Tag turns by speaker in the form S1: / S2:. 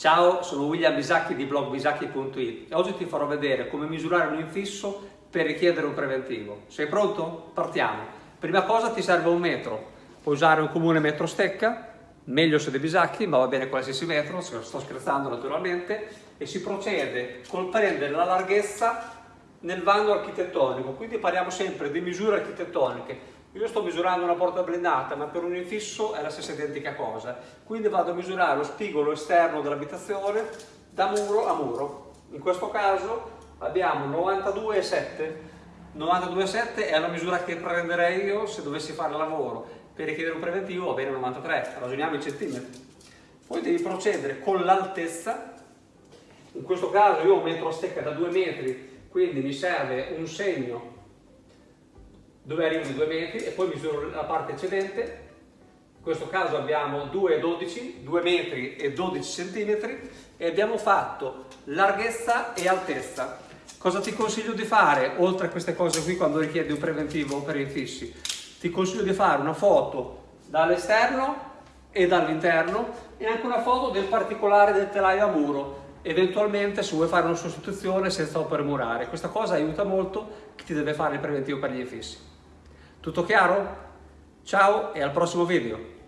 S1: Ciao, sono William Bisacchi di blog bisacchi.it e oggi ti farò vedere come misurare un infisso per richiedere un preventivo. Sei pronto? Partiamo. Prima cosa ti serve un metro. Puoi usare un comune metro stecca, meglio se dei bisacchi, ma va bene qualsiasi metro, sto scherzando naturalmente, e si procede col prendere la larghezza nel vano architettonico, quindi parliamo sempre di misure architettoniche. Io sto misurando una porta blindata, ma per un infisso è la stessa identica cosa. Quindi vado a misurare lo spigolo esterno dell'abitazione da muro a muro. In questo caso abbiamo 92,7. 92,7 è la misura che prenderei io se dovessi fare lavoro. Per richiedere un preventivo va bene 93, ragioniamo in centimetri. Poi devi procedere con l'altezza. In questo caso io ho un metro a stecca da 2 metri, quindi mi serve un segno dove arrivo di 2 metri e poi misuro la parte eccedente. In questo caso abbiamo 2,12, 2 metri e 12 centimetri e abbiamo fatto larghezza e altezza. Cosa ti consiglio di fare, oltre a queste cose qui, quando richiedi un preventivo per infissi? Ti consiglio di fare una foto dall'esterno e dall'interno e anche una foto del particolare del telaio a muro eventualmente se vuoi fare una sostituzione senza opere murare. Questa cosa aiuta molto chi ti deve fare il preventivo per gli infissi. Tutto chiaro? Ciao e al prossimo video!